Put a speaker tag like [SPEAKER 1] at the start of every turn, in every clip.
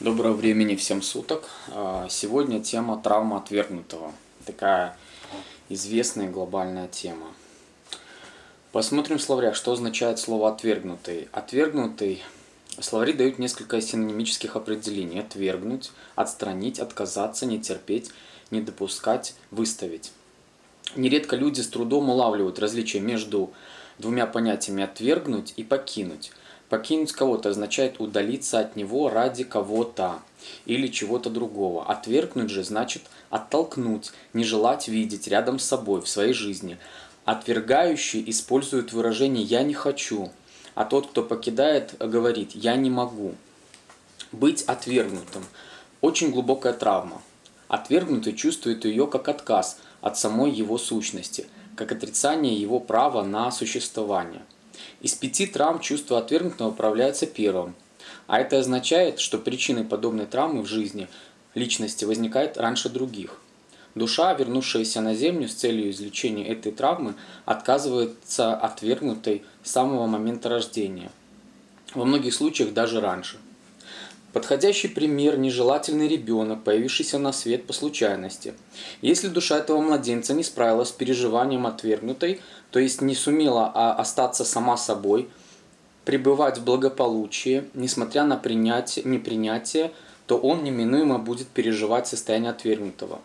[SPEAKER 1] Доброго времени всем суток. А, Сегодня тема травма отвергнутого. Такая известная глобальная тема. Посмотрим в словарях, что означает слово «отвергнутый». Отвергнутый словари дают несколько синонимических определений. Отвергнуть, отстранить, отказаться, не терпеть, не допускать, выставить. Нередко люди с трудом улавливают различие между двумя понятиями «отвергнуть» и «покинуть». Покинуть кого-то означает удалиться от него ради кого-то или чего-то другого. Отвергнуть же значит оттолкнуть, не желать видеть рядом с собой в своей жизни. Отвергающий использует выражение «я не хочу», а тот, кто покидает, говорит «я не могу». Быть отвергнутым – очень глубокая травма. Отвергнутый чувствует ее как отказ от самой его сущности, как отрицание его права на существование – из пяти травм чувство отвергнутого проявляется первым. А это означает, что причиной подобной травмы в жизни личности возникает раньше других. Душа, вернувшаяся на Землю с целью излечения этой травмы, отказывается отвергнутой с самого момента рождения. Во многих случаях даже раньше – Подходящий пример – нежелательный ребенок, появившийся на свет по случайности. Если душа этого младенца не справилась с переживанием отвергнутой, то есть не сумела а остаться сама собой, пребывать в благополучии, несмотря на принятие, непринятие, то он неминуемо будет переживать состояние отвергнутого.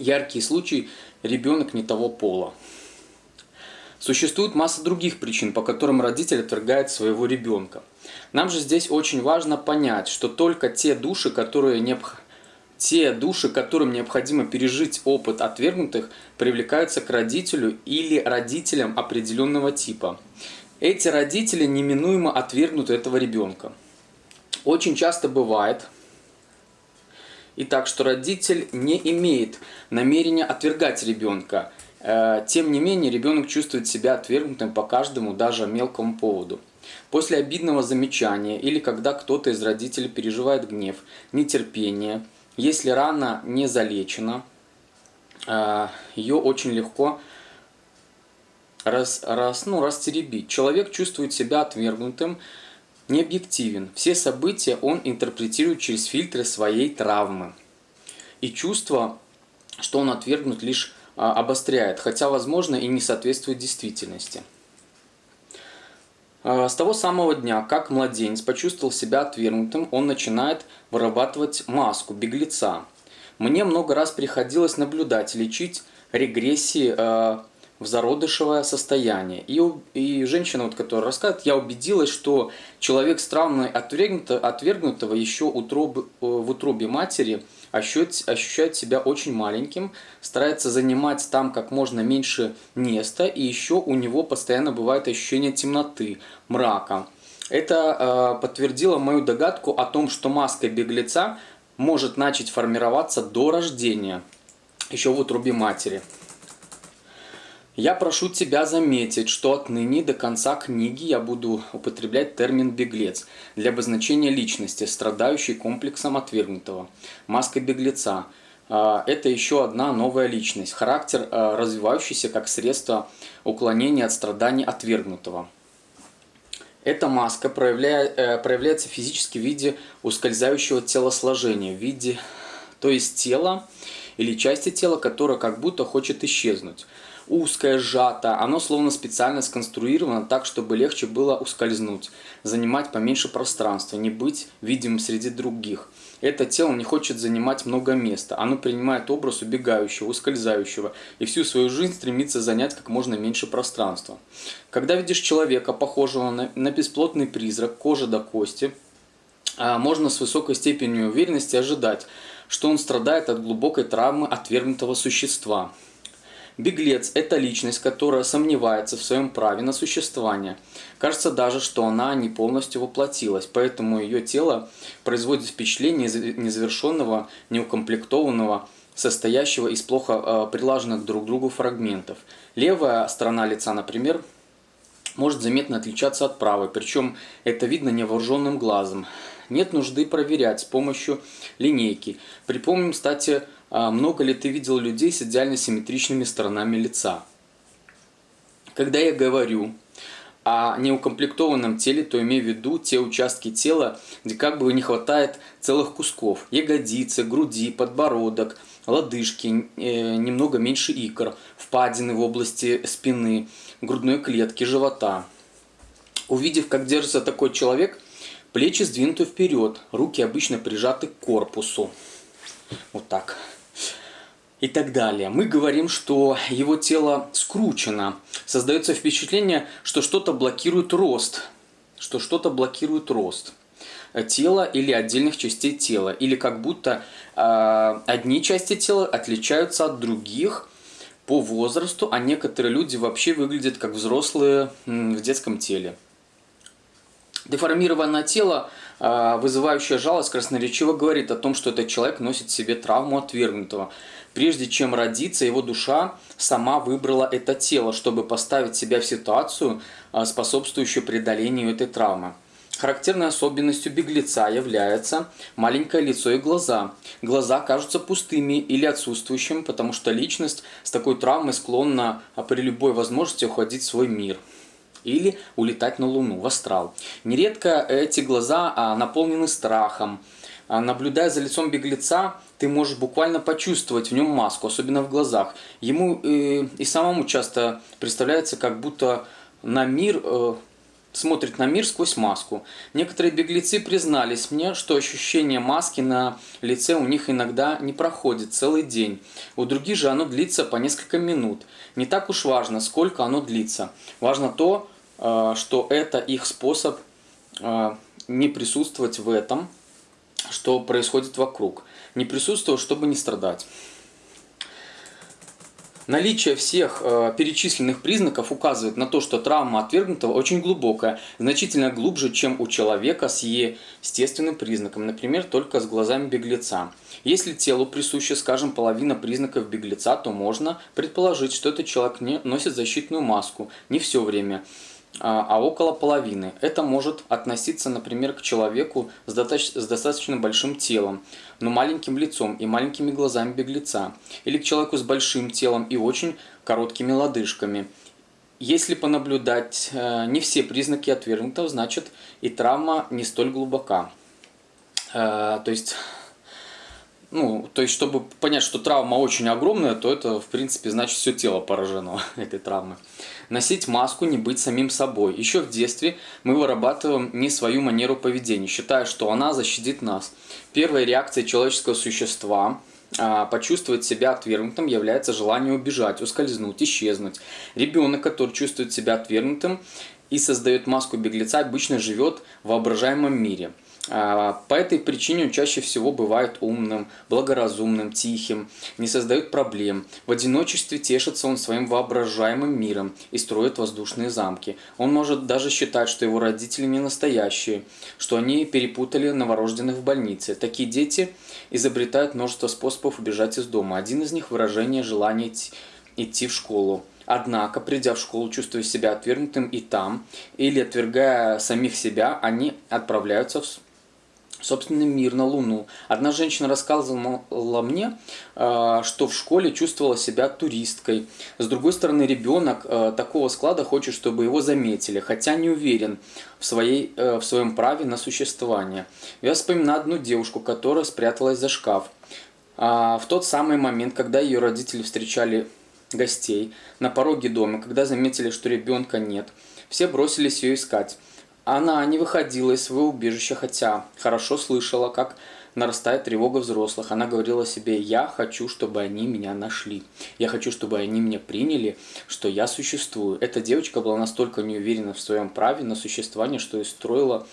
[SPEAKER 1] Яркий случай – ребенок не того пола. Существует масса других причин, по которым родитель отвергает своего ребенка. Нам же здесь очень важно понять, что только те души, которые необходимы те души, которым необходимо пережить опыт отвергнутых, привлекаются к родителю или родителям определенного типа. Эти родители неминуемо отвергнут этого ребенка. Очень часто бывает, и так, что родитель не имеет намерения отвергать ребенка, тем не менее, ребенок чувствует себя отвергнутым по каждому, даже мелкому поводу. После обидного замечания или когда кто-то из родителей переживает гнев, нетерпение, если рана не залечена, э, ее очень легко раз, раз, ну, растеребить. Человек чувствует себя отвергнутым, не объективен. Все события он интерпретирует через фильтры своей травмы. И чувство, что он отвергнут лишь обостряет, хотя, возможно, и не соответствует действительности. А, с того самого дня, как младенец почувствовал себя отвергнутым, он начинает вырабатывать маску беглеца. Мне много раз приходилось наблюдать, лечить регрессии э, в зародышевое состояние. И, и женщина, вот, которая рассказывает, я убедилась, что человек с травмой отвергнутого еще утроб, э, в утробе матери – ощущает, ощущает себя очень маленьким, старается занимать там как можно меньше места, и еще у него постоянно бывает ощущение темноты, мрака. Это э, подтвердило мою догадку о том, что маска беглеца может начать формироваться до рождения, еще в утробе матери. Я прошу тебя заметить, что отныне до конца книги я буду употреблять термин «беглец» для обозначения личности, страдающей комплексом отвергнутого. Маска беглеца а, – это еще одна новая личность, характер, а, развивающийся как средство уклонения от страданий отвергнутого. Эта маска проявляет, э, проявляется физически в виде ускользающего телосложения, в виде, то есть тела или части тела, которая как будто хочет исчезнуть узкое, сжато, оно словно специально сконструировано так, чтобы легче было ускользнуть, занимать поменьше пространства, не быть видимым среди других. Это тело не хочет занимать много места, оно принимает образ убегающего, ускользающего и всю свою жизнь стремится занять как можно меньше пространства. Когда видишь человека, похожего на, на бесплотный призрак, кожа до кости, а, можно с высокой степенью уверенности ожидать, что он страдает от глубокой травмы отвергнутого существа – Беглец – это личность, которая сомневается в своем праве на существование. Кажется даже, что она не полностью воплотилась, поэтому ее тело производит впечатление незавершенного, неукомплектованного, состоящего из плохо э, прилаженных друг к другу фрагментов. Левая сторона лица, например, может заметно отличаться от правой, причем это видно невооруженным глазом. Нет нужды проверять с помощью линейки. Припомним, кстати, много ли ты видел людей с идеально симметричными сторонами лица? Когда я говорю о неукомплектованном теле, то имею в виду те участки тела, где как бы не хватает целых кусков. Ягодицы, груди, подбородок, лодыжки, э, немного меньше икр, впадины в области спины, грудной клетки, живота. Увидев, как держится такой человек, плечи сдвинуты вперед, руки обычно прижаты к корпусу. Вот так и так далее. Мы говорим, что его тело скручено. Создается впечатление, что что-то блокирует рост. Что что-то блокирует рост тела или отдельных частей тела. Или как будто э, одни части тела отличаются от других по возрасту, а некоторые люди вообще выглядят как взрослые в детском теле. Деформированное тело, э, вызывающее жалость, красноречиво говорит о том, что этот человек носит в себе травму отвергнутого. Прежде чем родиться, его душа сама выбрала это тело, чтобы поставить себя в ситуацию, а, способствующую преодолению этой травмы. Характерной особенностью беглеца является маленькое лицо и глаза. Глаза кажутся пустыми или отсутствующими, потому что личность с такой травмой склонна а, при любой возможности уходить в свой мир или улетать на Луну, в астрал. Нередко эти глаза а, наполнены страхом, а, наблюдая за лицом беглеца, ты можешь буквально почувствовать в нем маску, особенно в глазах. Ему э, и самому часто представляется, как будто на мир э, смотрит на мир сквозь маску. Некоторые беглецы признались мне, что ощущение маски на лице у них иногда не проходит целый день. У других же оно длится по несколько минут. Не так уж важно, сколько оно длится. Важно то, что это их способ э, не присутствовать в этом, что происходит вокруг. Не присутствовать, чтобы не страдать. Наличие всех э, перечисленных признаков указывает на то, что травма отвергнутого очень глубокая, значительно глубже, чем у человека с естественным признаком, например, только с глазами беглеца. Если телу присуща, скажем, половина признаков беглеца, то можно предположить, что этот человек не носит защитную маску не все время а, а около половины. Это может относиться, например, к человеку с достаточно большим телом, но маленьким лицом и маленькими глазами беглеца, или к человеку с большим телом и очень короткими лодыжками. Если понаблюдать э, не все признаки отвергнутого, значит и травма не столь глубока. Э, то есть ну, то есть, чтобы понять, что травма очень огромная, то это, в принципе, значит, все тело поражено этой травмой. Носить маску, не быть самим собой. Еще в детстве мы вырабатываем не свою манеру поведения, считая, что она защитит нас. Первой реакцией человеческого существа а, почувствовать себя отвергнутым является желание убежать, ускользнуть, исчезнуть. Ребенок, который чувствует себя отвергнутым и создает маску беглеца, обычно живет в воображаемом мире – по этой причине он чаще всего бывает умным, благоразумным, тихим, не создает проблем. В одиночестве тешится он своим воображаемым миром и строит воздушные замки. Он может даже считать, что его родители не настоящие, что они перепутали новорожденных в больнице. Такие дети изобретают множество способов убежать из дома. Один из них – выражение желания идти в школу. Однако, придя в школу, чувствуя себя отвергнутым и там, или отвергая самих себя, они отправляются в собственный мир на Луну. Одна женщина рассказывала мне, э, что в школе чувствовала себя туристкой. С другой стороны, ребенок э, такого склада хочет, чтобы его заметили, хотя не уверен в, своей, э, в своем праве на существование. Я вспоминаю одну девушку, которая спряталась за шкаф. А, в тот самый момент, когда ее родители встречали гостей на пороге дома, когда заметили, что ребенка нет, все бросились ее искать. Она не выходила из своего убежища, хотя хорошо слышала, как нарастает тревога взрослых. Она говорила себе, я хочу, чтобы они меня нашли. Я хочу, чтобы они меня приняли, что я существую. Эта девочка была настолько неуверена в своем праве на существование, что и строила,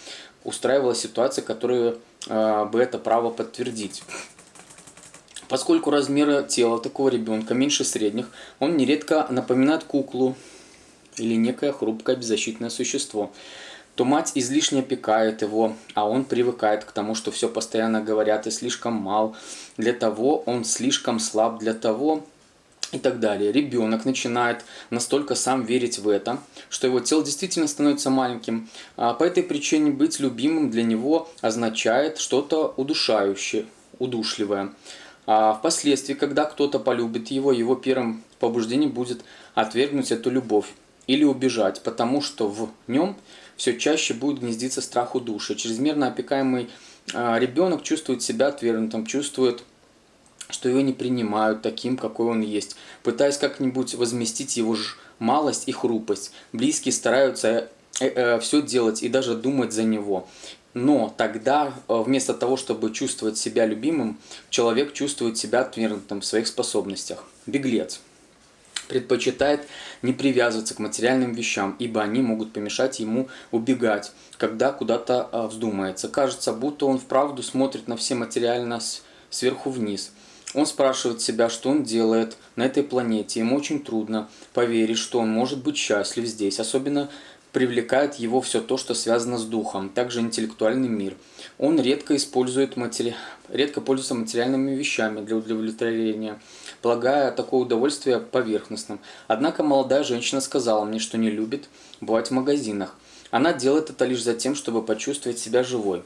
[SPEAKER 1] устраивала ситуации, которые э, бы это право подтвердить. Поскольку размеры тела такого ребенка меньше средних, он нередко напоминает куклу или некое хрупкое беззащитное существо то мать излишне опекает его, а он привыкает к тому, что все постоянно говорят и слишком мал, для того он слишком слаб, для того и так далее. Ребенок начинает настолько сам верить в это, что его тело действительно становится маленьким. А по этой причине быть любимым для него означает что-то удушающее, удушливое. А впоследствии, когда кто-то полюбит его, его первым побуждением будет отвергнуть эту любовь или убежать, потому что в нем все чаще будет гнездиться страх у души. Чрезмерно опекаемый э, ребенок чувствует себя отвергнутым, чувствует что его не принимают таким, какой он есть, пытаясь как-нибудь возместить его ж малость и хрупость. Близкие стараются э, э, все делать и даже думать за него. Но тогда э, вместо того, чтобы чувствовать себя любимым, человек чувствует себя отвергнутым в своих способностях. Беглец предпочитает не привязываться к материальным вещам, ибо они могут помешать ему убегать, когда куда-то э, вздумается. Кажется, будто он вправду смотрит на все материально сверху вниз – он спрашивает себя, что он делает на этой планете. Ему очень трудно поверить, что он может быть счастлив здесь. Особенно привлекает его все то, что связано с духом, также интеллектуальный мир. Он редко использует матери... редко пользуется материальными вещами для удовлетворения, полагая такое удовольствие поверхностным. Однако молодая женщина сказала мне, что не любит бывать в магазинах. Она делает это лишь за тем, чтобы почувствовать себя живой.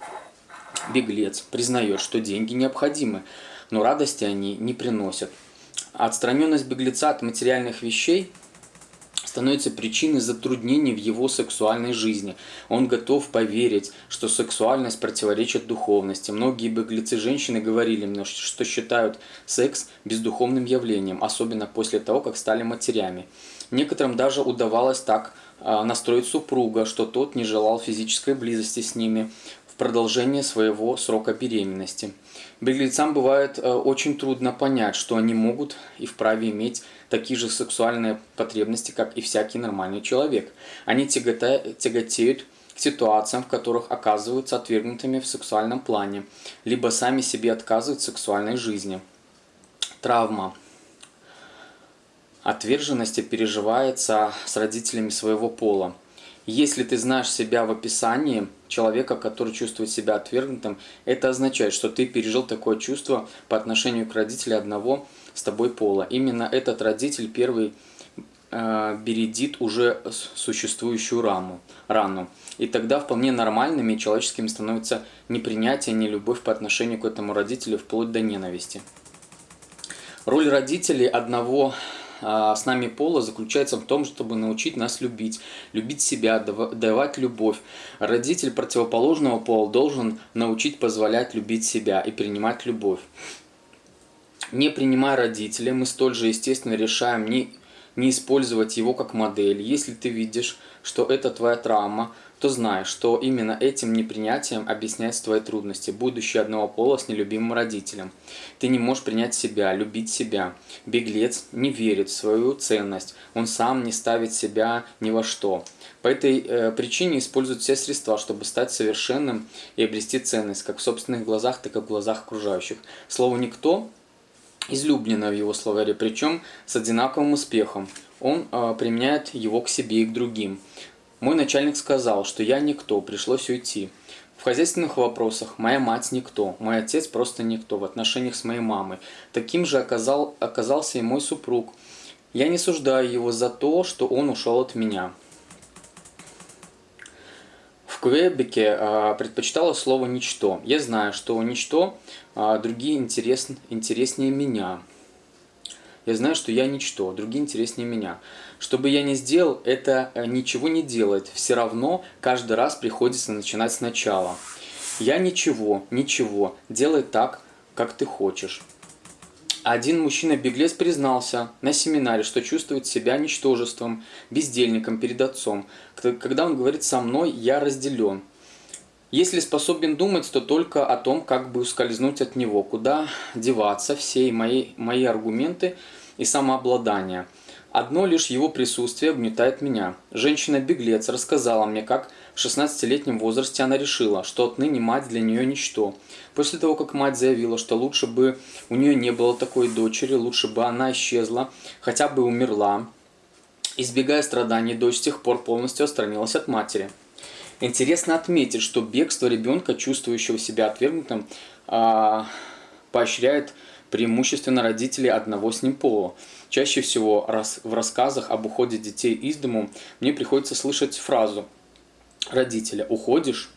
[SPEAKER 1] Беглец признает, что деньги необходимы, но радости они не приносят. Отстраненность беглеца от материальных вещей становится причиной затруднений в его сексуальной жизни. Он готов поверить, что сексуальность противоречит духовности. Многие беглецы женщины говорили мне, что считают секс бездуховным явлением, особенно после того, как стали матерями. Некоторым даже удавалось так а, настроить супруга, что тот не желал физической близости с ними продолжение своего срока беременности. Беглецам бывает э, очень трудно понять, что они могут и вправе иметь такие же сексуальные потребности, как и всякий нормальный человек. Они тяготеют к ситуациям, в которых оказываются отвергнутыми в сексуальном плане, либо сами себе отказывают в сексуальной жизни. Травма. Отверженности переживается с родителями своего пола. Если ты знаешь себя в описании человека, который чувствует себя отвергнутым, это означает, что ты пережил такое чувство по отношению к родителю одного с тобой пола. Именно этот родитель первый э, бередит уже существующую раму, рану. И тогда вполне нормальными и человеческими становится непринятие, не любовь по отношению к этому родителю, вплоть до ненависти. Роль родителей одного с нами пола заключается в том, чтобы научить нас любить, любить себя, давать любовь. Родитель противоположного пола должен научить позволять любить себя и принимать любовь. Не принимая родителя, мы столь же естественно решаем не, не использовать его как модель. Если ты видишь, что это твоя травма, то знай, что именно этим непринятием объясняются твои трудности, будучи одного пола с нелюбимым родителем. Ты не можешь принять себя, любить себя. Беглец не верит в свою ценность, он сам не ставит себя ни во что. По этой э, причине использует все средства, чтобы стать совершенным и обрести ценность, как в собственных глазах, так и в глазах окружающих. Слово «никто» излюблено в его словаре, причем с одинаковым успехом. Он э, применяет его к себе и к другим. Мой начальник сказал, что я никто, пришлось уйти. В хозяйственных вопросах моя мать никто, мой отец просто никто в отношениях с моей мамой. Таким же оказал, оказался и мой супруг. Я не суждаю его за то, что он ушел от меня. В Квебеке а, предпочитала слово «ничто». Я знаю, что «ничто» а, другие интерес, интереснее меня. Я знаю, что я ничто, другие интереснее меня. Что бы я ни сделал, это э, ничего не делает. Все равно каждый раз приходится начинать сначала. Я ничего, ничего, делай так, как ты хочешь. Один мужчина-беглец признался на семинаре, что чувствует себя ничтожеством, бездельником перед отцом. Когда он говорит «со мной, я разделен». Если способен думать, то только о том, как бы ускользнуть от него, куда деваться, все мои, мои аргументы – и самообладания. Одно лишь его присутствие угнетает меня. Женщина-беглец рассказала мне, как в 16-летнем возрасте она решила, что отныне мать для нее ничто. После того, как мать заявила, что лучше бы у нее не было такой дочери, лучше бы она исчезла, хотя бы умерла, избегая страданий, дочь с тех пор полностью отстранилась от матери. Интересно отметить, что бегство ребенка, чувствующего себя отвергнутым, а, поощряет преимущественно родителей одного с ним пола. Чаще всего в рассказах об уходе детей из дому мне приходится слышать фразу родителя «Уходишь?»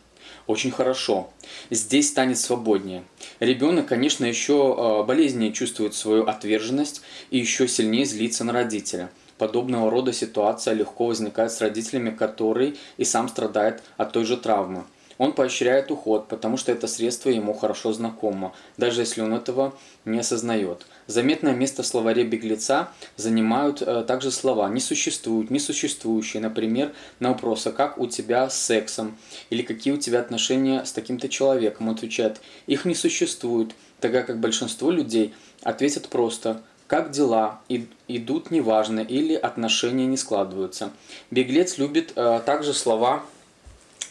[SPEAKER 1] Очень хорошо. Здесь станет свободнее. Ребенок, конечно, еще э, болезненнее чувствует свою отверженность и еще сильнее злится на родителя. Подобного рода ситуация легко возникает с родителями, который и сам страдает от той же травмы. Он поощряет уход, потому что это средство ему хорошо знакомо, даже если он этого не осознает. Заметное место в словаре беглеца занимают э, также слова «не существуют», «несуществующие», например, на вопрос «а как у тебя с сексом?» или «какие у тебя отношения с таким-то человеком?» Отвечает «их не существует», тогда как большинство людей ответят просто как дела, и, идут неважно или отношения не складываются. Беглец любит э, также слова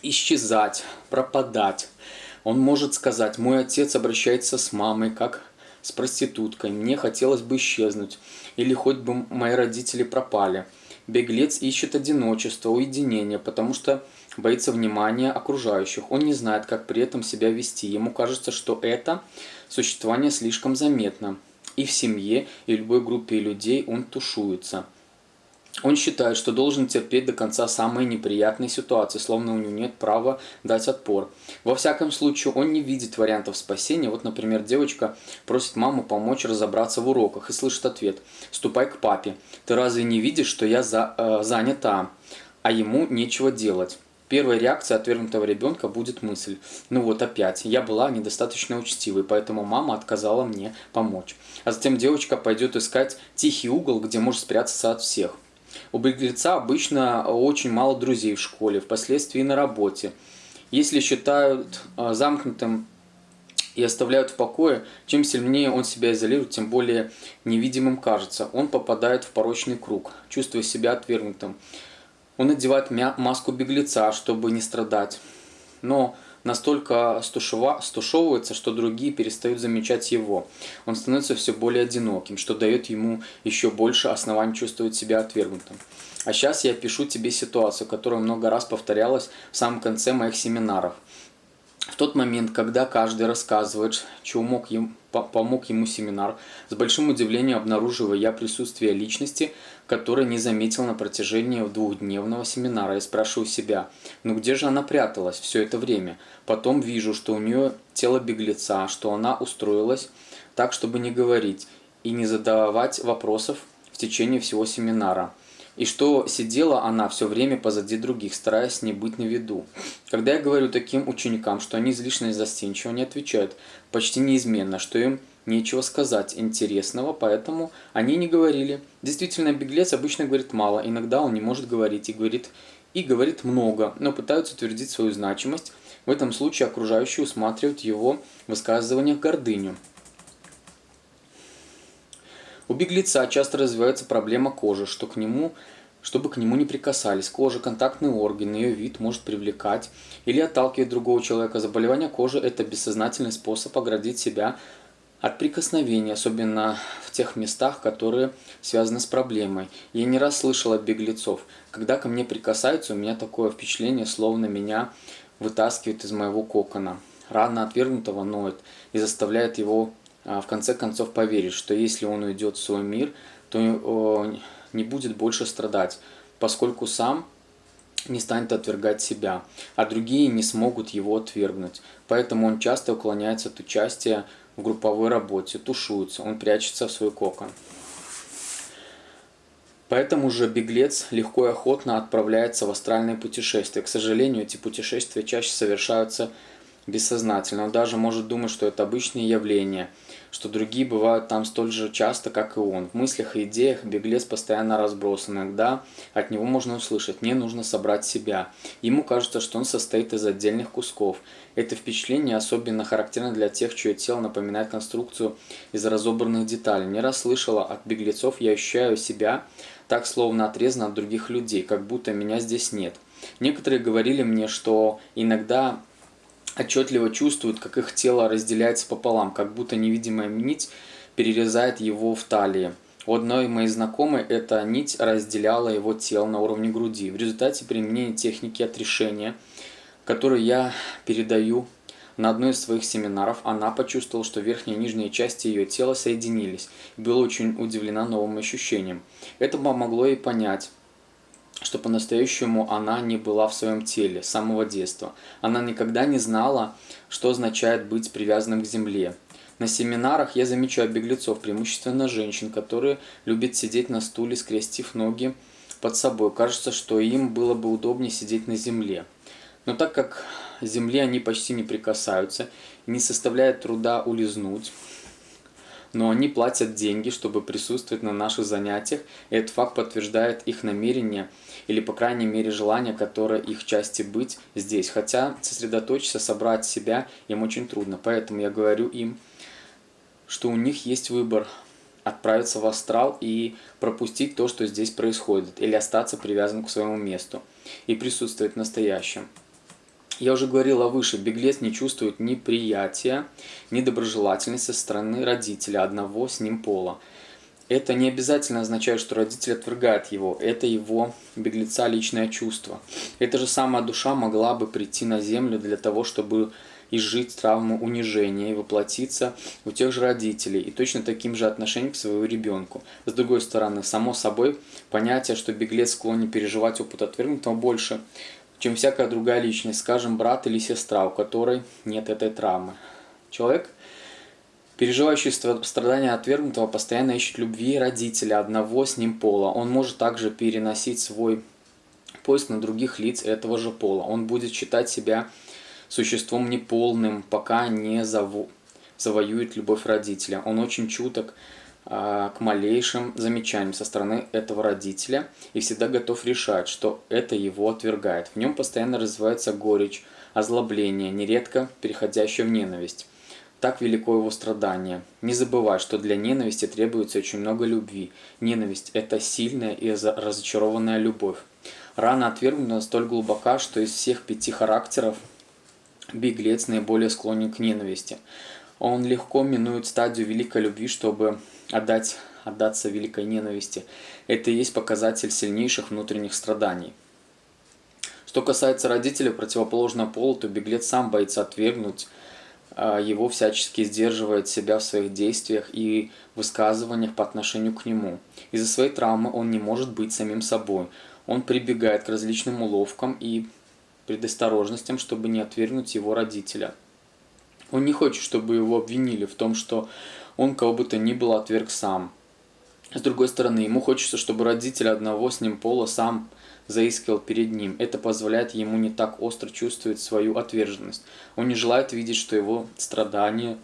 [SPEAKER 1] исчезать, пропадать. Он может сказать, мой отец обращается с мамой, как с проституткой, мне хотелось бы исчезнуть, или хоть бы мои родители пропали. Беглец ищет одиночество, уединение, потому что боится внимания окружающих. Он не знает, как при этом себя вести. Ему кажется, что это существование слишком заметно. И в семье, и в любой группе людей он тушуется. Он считает, что должен терпеть до конца самые неприятные ситуации, словно у него нет права дать отпор. Во всяком случае, он не видит вариантов спасения. Вот, например, девочка просит маму помочь разобраться в уроках и слышит ответ «Ступай к папе. Ты разве не видишь, что я за, э, занята, а ему нечего делать?» Первая реакция отвергнутого ребенка будет мысль «Ну вот опять, я была недостаточно учтивой, поэтому мама отказала мне помочь». А затем девочка пойдет искать тихий угол, где может спрятаться от всех. У беглеца обычно очень мало друзей в школе, впоследствии на работе. Если считают а, замкнутым и оставляют в покое, чем сильнее он себя изолирует, тем более невидимым кажется. Он попадает в порочный круг, чувствуя себя отвергнутым. Он надевает маску беглеца, чтобы не страдать. Но настолько стушева, стушевывается, что другие перестают замечать его. Он становится все более одиноким, что дает ему еще больше оснований чувствовать себя отвергнутым. А сейчас я пишу тебе ситуацию, которая много раз повторялась в самом конце моих семинаров – в тот момент, когда каждый рассказывает, чего мог ему, помог ему семинар, с большим удивлением обнаруживаю я присутствие личности, которой не заметил на протяжении двухдневного семинара. Я спрашиваю себя, ну где же она пряталась все это время? Потом вижу, что у нее тело беглеца, что она устроилась так, чтобы не говорить и не задавать вопросов в течение всего семинара и что сидела она все время позади других, стараясь не быть на виду. Когда я говорю таким ученикам, что они излишне застенчивы, они отвечают почти неизменно, что им нечего сказать интересного, поэтому они не говорили. Действительно, беглец обычно говорит мало, иногда он не может говорить и говорит, и говорит много, но пытаются утвердить свою значимость. В этом случае окружающие усматривают его высказываниях гордыню. У беглеца часто развивается проблема кожи, что к нему, чтобы к нему не прикасались. Кожа, контактный орган, ее вид может привлекать или отталкивать другого человека. Заболевание кожи – это бессознательный способ оградить себя от прикосновений, особенно в тех местах, которые связаны с проблемой. Я не раз слышал от беглецов, когда ко мне прикасаются, у меня такое впечатление, словно меня вытаскивают из моего кокона. Рана отвергнутого ноет и заставляет его в конце концов поверить, что если он уйдет в свой мир, то не будет больше страдать, поскольку сам не станет отвергать себя, а другие не смогут его отвергнуть. Поэтому он часто уклоняется от участия в групповой работе, тушуется, он прячется в свой кокон. Поэтому же беглец легко и охотно отправляется в астральные путешествия. К сожалению, эти путешествия чаще совершаются бессознательно. Он даже может думать, что это обычные явления, что другие бывают там столь же часто, как и он. В мыслях и идеях беглец постоянно разбросан. Иногда от него можно услышать «мне нужно собрать себя». Ему кажется, что он состоит из отдельных кусков. Это впечатление особенно характерно для тех, чье тело напоминает конструкцию из разобранных деталей. Не раз слышала от беглецов «я ощущаю себя так, словно отрезан от других людей, как будто меня здесь нет». Некоторые говорили мне, что иногда отчетливо чувствуют, как их тело разделяется пополам, как будто невидимая нить перерезает его в талии. У одной моей знакомой эта нить разделяла его тело на уровне груди. В результате применения техники отрешения, которую я передаю на одной из своих семинаров, она почувствовала, что верхние и нижние части ее тела соединились была очень удивлена новым ощущением. Это помогло ей понять, что по-настоящему она не была в своем теле с самого детства. Она никогда не знала, что означает быть привязанным к земле. На семинарах я замечаю беглецов, преимущественно женщин, которые любят сидеть на стуле, скрестив ноги под собой. Кажется, что им было бы удобнее сидеть на земле. Но так как земле они почти не прикасаются, не составляет труда улизнуть, но они платят деньги, чтобы присутствовать на наших занятиях, и этот факт подтверждает их намерение или, по крайней мере, желание, которое их части быть здесь. Хотя сосредоточиться, собрать себя им очень трудно, поэтому я говорю им, что у них есть выбор отправиться в астрал и пропустить то, что здесь происходит, или остаться привязанным к своему месту и присутствовать в настоящем. Я уже говорила выше, беглец не чувствует ни приятия, ни доброжелательности со стороны родителя одного с ним пола. Это не обязательно означает, что родитель отвергает его, это его беглеца личное чувство. Эта же самая душа могла бы прийти на землю для того, чтобы изжить травму унижения и воплотиться у тех же родителей и точно таким же отношением к своему ребенку. С другой стороны, само собой, понятие, что беглец склонен переживать опыт отвергнутого больше – чем всякая другая личность, скажем, брат или сестра, у которой нет этой травмы. Человек, переживающий страдания отвергнутого, постоянно ищет любви родителя одного с ним пола. Он может также переносить свой поиск на других лиц этого же пола. Он будет считать себя существом неполным, пока не заво завоюет любовь родителя. Он очень чуток к малейшим замечаниям со стороны этого родителя и всегда готов решать, что это его отвергает. В нем постоянно развивается горечь, озлобление, нередко переходящее в ненависть. Так велико его страдание. Не забывай, что для ненависти требуется очень много любви. Ненависть – это сильная и разочарованная любовь. Рана отвергнута столь глубока, что из всех пяти характеров беглец наиболее склонен к ненависти. Он легко минует стадию великой любви, чтобы отдать, отдаться великой ненависти. Это и есть показатель сильнейших внутренних страданий. Что касается родителей противоположного пола, то беглец сам боится отвергнуть а, его всячески сдерживает себя в своих действиях и высказываниях по отношению к нему. Из-за своей травмы он не может быть самим собой. Он прибегает к различным уловкам и предосторожностям, чтобы не отвергнуть его родителя. Он не хочет, чтобы его обвинили в том, что он кого бы то ни было отверг сам. С другой стороны, ему хочется, чтобы родитель одного с ним пола сам заискивал перед ним. Это позволяет ему не так остро чувствовать свою отверженность. Он не желает видеть, что его страдания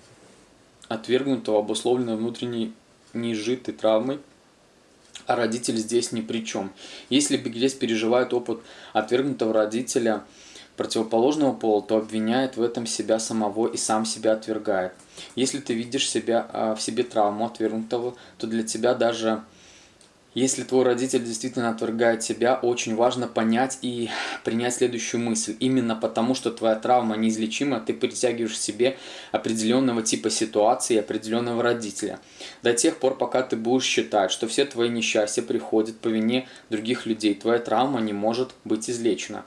[SPEAKER 1] отвергнутого обусловлено внутренней неизжитой травмой, а родитель здесь ни при чем. Если беглец переживает опыт отвергнутого родителя – противоположного пола, то обвиняет в этом себя самого и сам себя отвергает. Если ты видишь себя, а, в себе травму отвергнутого, то для тебя даже если твой родитель действительно отвергает тебя, очень важно понять и принять следующую мысль. Именно потому, что твоя травма неизлечима, ты притягиваешь в себе определенного типа ситуации и определенного родителя. До тех пор, пока ты будешь считать, что все твои несчастья приходят по вине других людей, твоя травма не может быть излечена.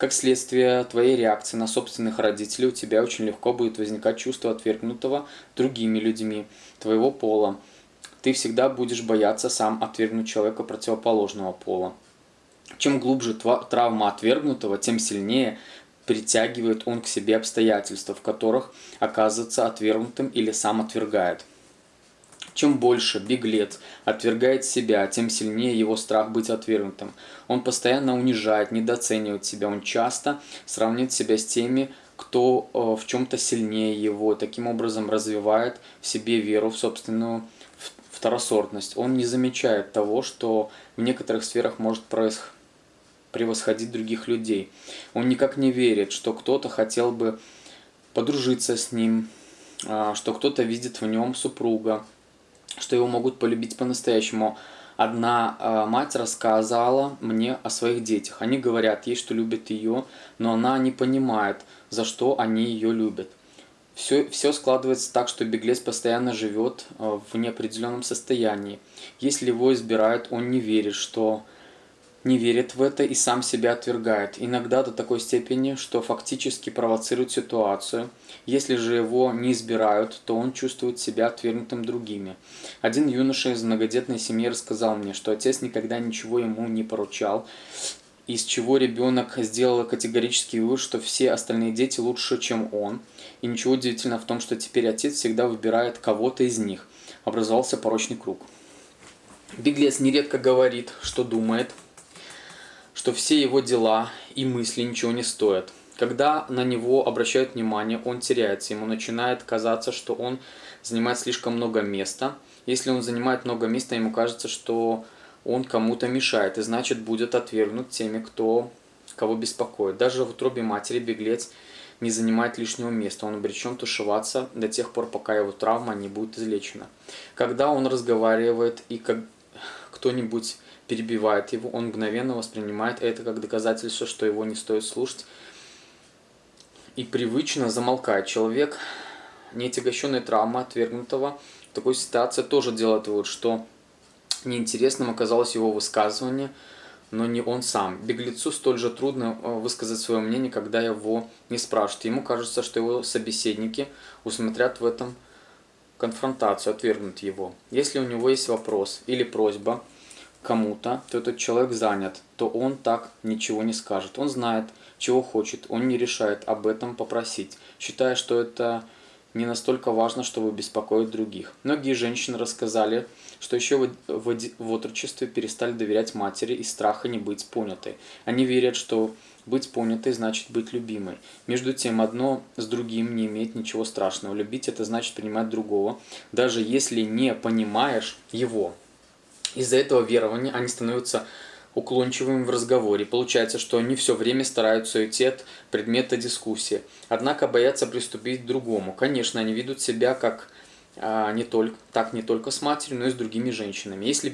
[SPEAKER 1] Как следствие твоей реакции на собственных родителей у тебя очень легко будет возникать чувство отвергнутого другими людьми твоего пола. Ты всегда будешь бояться сам отвергнуть человека противоположного пола. Чем глубже травма отвергнутого, тем сильнее притягивает он к себе обстоятельства, в которых оказывается отвергнутым или сам отвергает. Чем больше беглец отвергает себя, тем сильнее его страх быть отвергнутым. Он постоянно унижает, недооценивает себя, он часто сравнивает себя с теми, кто э, в чем-то сильнее его, таким образом развивает в себе веру в собственную второсортность. Он не замечает того, что в некоторых сферах может превосходить других людей. Он никак не верит, что кто-то хотел бы подружиться с ним, а, что кто-то видит в нем супруга, что его могут полюбить по-настоящему. Одна э, мать рассказала мне о своих детях. Они говорят ей, что любят ее, но она не понимает, за что они ее любят. Все, все складывается так, что беглец постоянно живет э, в неопределенном состоянии. Если его избирают, он не верит, что не верит в это и сам себя отвергает, иногда до такой степени, что фактически провоцирует ситуацию. Если же его не избирают, то он чувствует себя отвергнутым другими. Один юноша из многодетной семьи рассказал мне, что отец никогда ничего ему не поручал, из чего ребенок сделал категорический вывод, что все остальные дети лучше, чем он. И ничего удивительного в том, что теперь отец всегда выбирает кого-то из них. Образовался порочный круг. Беглец нередко говорит, что думает, что все его дела и мысли ничего не стоят. Когда на него обращают внимание, он теряется, ему начинает казаться, что он занимает слишком много места. Если он занимает много места, ему кажется, что он кому-то мешает, и значит будет отвергнут теми, кто, кого беспокоит. Даже в утробе матери беглец не занимает лишнего места, он обречен тушеваться до тех пор, пока его травма не будет излечена. Когда он разговаривает и как кто-нибудь перебивает его, он мгновенно воспринимает это как доказательство, что его не стоит слушать, и привычно замолкает. Человек, не отягощенный травмой отвергнутого, в такой ситуации тоже делает вывод, что Неинтересным оказалось его высказывание, но не он сам. Беглецу столь же трудно э, высказать свое мнение, когда его не спрашивают. Ему кажется, что его собеседники усмотрят в этом конфронтацию, отвергнут его. Если у него есть вопрос или просьба кому-то, то этот человек занят, то он так ничего не скажет. Он знает, чего хочет, он не решает об этом попросить, считая, что это не настолько важно, чтобы беспокоить других. Многие женщины рассказали, что еще в, в, в отрочестве перестали доверять матери из страха не быть понятой. Они верят, что быть понятой значит быть любимой. Между тем, одно с другим не имеет ничего страшного. Любить это значит принимать другого, даже если не понимаешь его. Из-за этого верования они становятся уклончивыми в разговоре. Получается, что они все время стараются уйти от предмета дискуссии, однако боятся приступить к другому. Конечно, они ведут себя как а, не только, так не только с матерью, но и с другими женщинами. Если